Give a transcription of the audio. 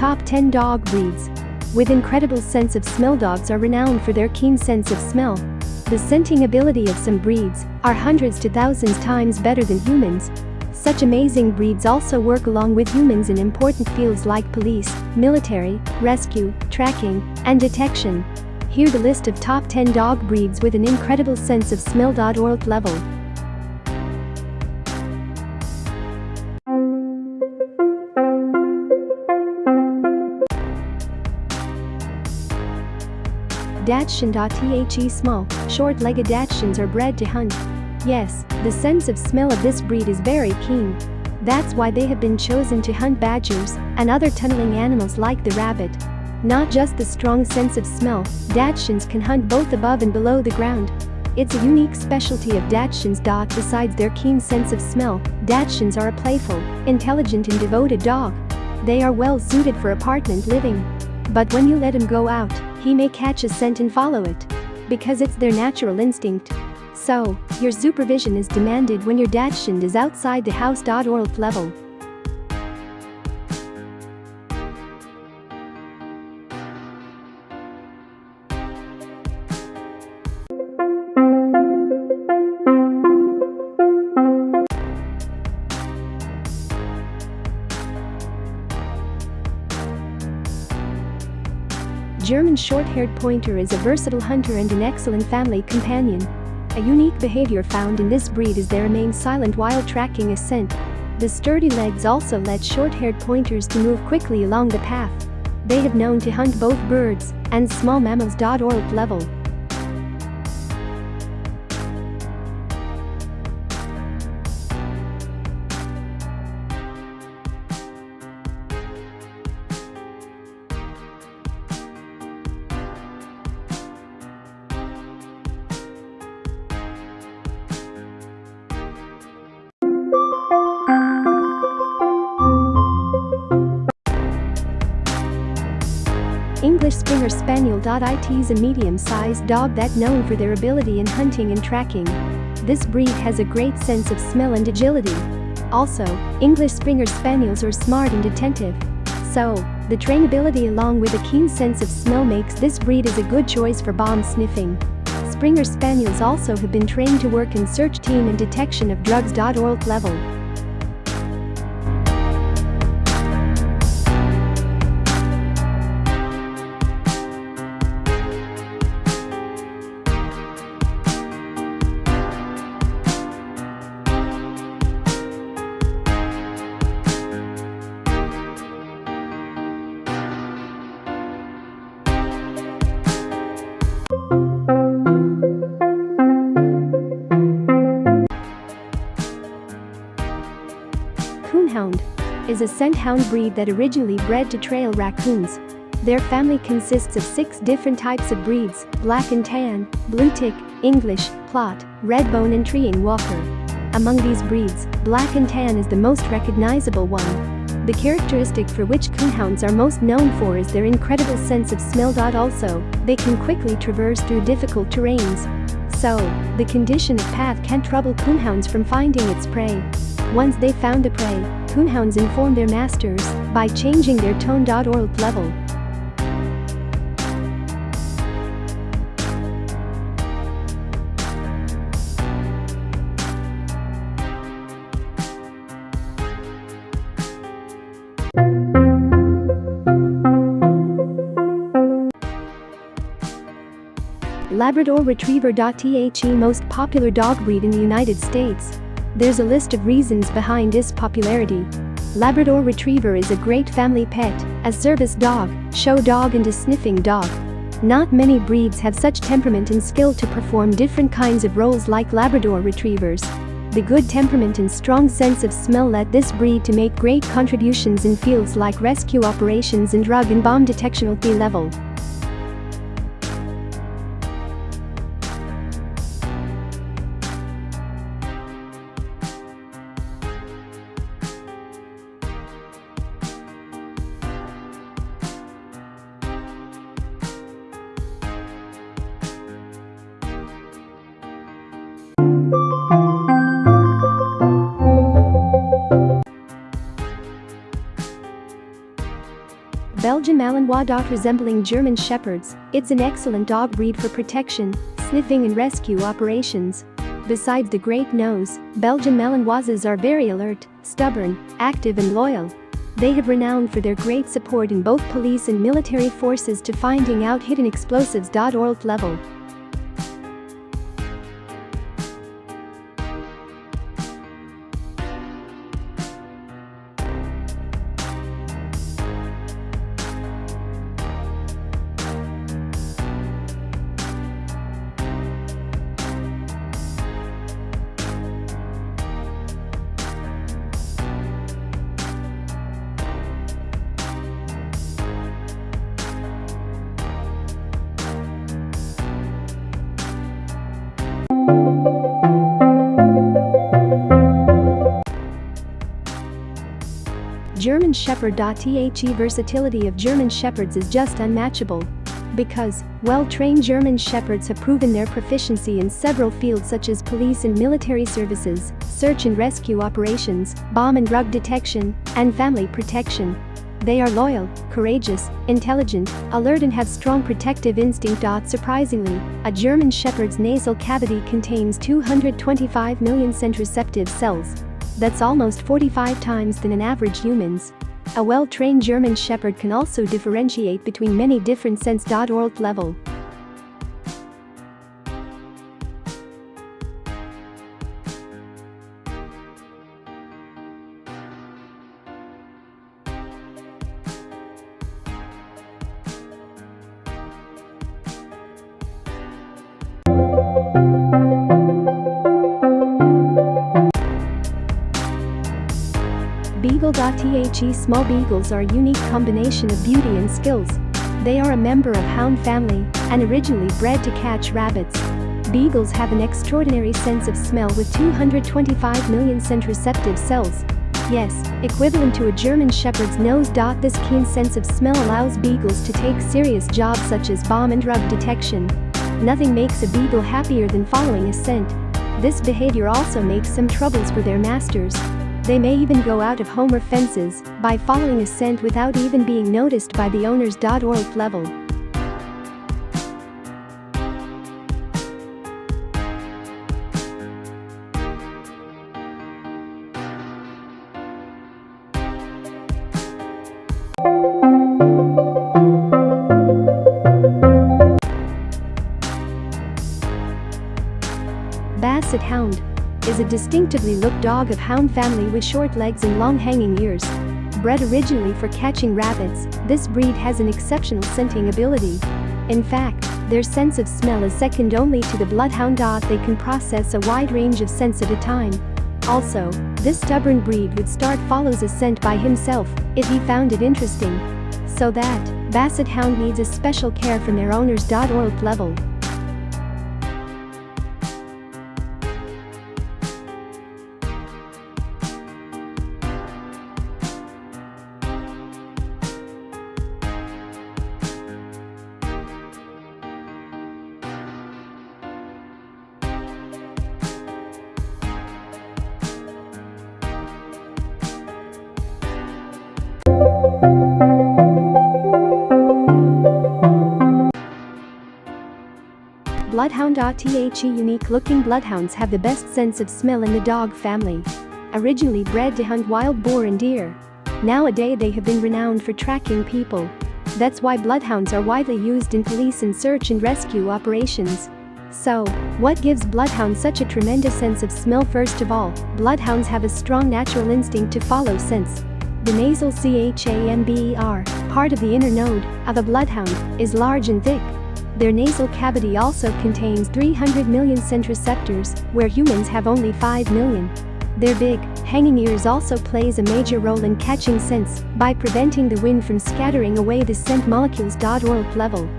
top 10 dog breeds. With incredible sense of smell dogs are renowned for their keen sense of smell. The scenting ability of some breeds are hundreds to thousands times better than humans. Such amazing breeds also work along with humans in important fields like police, military, rescue, tracking, and detection. Here the list of top 10 dog breeds with an incredible sense of smell. Orlt level. Dachshund.The small, short-legged Dachshunds are bred to hunt. Yes, the sense of smell of this breed is very keen. That's why they have been chosen to hunt badgers and other tunneling animals like the rabbit. Not just the strong sense of smell, Dachshunds can hunt both above and below the ground. It's a unique specialty of Dachshunds. Besides their keen sense of smell, Dachshunds are a playful, intelligent and devoted dog. They are well suited for apartment living. But when you let them go out, he may catch a scent and follow it. Because it's their natural instinct. So, your supervision is demanded when your Dachshund is outside the house. Level. German short-haired pointer is a versatile hunter and an excellent family companion. A unique behavior found in this breed is they remain silent while tracking a scent. The sturdy legs also let short-haired pointers to move quickly along the path. They have known to hunt both birds and small mammals. Orlt level. English Springer Spaniel. It is a medium-sized dog that known for their ability in hunting and tracking. This breed has a great sense of smell and agility. Also, English Springer Spaniels are smart and attentive. So, the trainability along with a keen sense of smell makes this breed as a good choice for bomb sniffing. Springer Spaniels also have been trained to work in search team and detection of drugs. Orlt level. Is a scent hound breed that originally bred to trail raccoons. Their family consists of six different types of breeds, black and tan, blue tick, English, Plott, redbone and treeing walker. Among these breeds, black and tan is the most recognizable one. The characteristic for which coonhounds are most known for is their incredible sense of smell. Also, they can quickly traverse through difficult terrains. So, the condition of path can trouble coonhounds from finding its prey. Once they found the prey, coonhounds inform their masters by changing their tone. Orlt level. Labrador Retriever. The most popular dog breed in the United States. There's a list of reasons behind its popularity. Labrador Retriever is a great family pet, a service dog, show dog and a sniffing dog. Not many breeds have such temperament and skill to perform different kinds of roles like Labrador Retrievers. The good temperament and strong sense of smell led this breed to make great contributions in fields like rescue operations and drug and bomb detection at the level. Malinois dog resembling German Shepherds, it's an excellent dog breed for protection, sniffing and rescue operations. Besides the great nose, Belgian Malinoises are very alert, stubborn, active and loyal. They have renowned for their great support in both police and military forces to finding out hidden explosives. Orlt level. German Shepherd. The versatility of German Shepherds is just unmatchable. Because, well-trained German Shepherds have proven their proficiency in several fields such as police and military services, search and rescue operations, bomb and drug detection, and family protection. They are loyal, courageous, intelligent, alert and have strong protective instinct. Surprisingly, a German Shepherd's nasal cavity contains 225 million scent receptive cells. That's almost 45 times than an average human's. A well-trained German Shepherd can also differentiate between many different scents. Orlt level. Beagle.The small beagles are a unique combination of beauty and skills. They are a member of hound family and originally bred to catch rabbits. Beagles have an extraordinary sense of smell with 225 million scent receptive cells. Yes, equivalent to a German shepherd's nose. This keen sense of smell allows beagles to take serious jobs such as bomb and drug detection. Nothing makes a beagle happier than following a scent. This behavior also makes some troubles for their masters. They may even go out of home or fences by following a scent without even being noticed by the owners. Orlt level. Basset Hound is a distinctively looked dog of hound family with short legs and long hanging ears. Bred originally for catching rabbits, this breed has an exceptional scenting ability. In fact, their sense of smell is second only to the bloodhound. They can process a wide range of scents at a time. Also, this stubborn breed would start follows a scent by himself if he found it interesting. So that, Basset Hound needs a special care from their owners. Orlt level. Bloodhound.The unique-looking bloodhounds have the best sense of smell in the dog family. Originally bred to hunt wild boar and deer. Nowadays they have been renowned for tracking people. That's why bloodhounds are widely used in police and search and rescue operations. So, what gives bloodhounds such a tremendous sense of smell First of all, bloodhounds have a strong natural instinct to follow scents. The nasal chamber, part of the inner node, of a bloodhound, is large and thick, their nasal cavity also contains 300 million scent receptors, where humans have only 5 million. Their big, hanging ears also plays a major role in catching scents by preventing the wind from scattering away the scent molecules. Orlt level